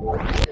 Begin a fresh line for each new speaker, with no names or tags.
you.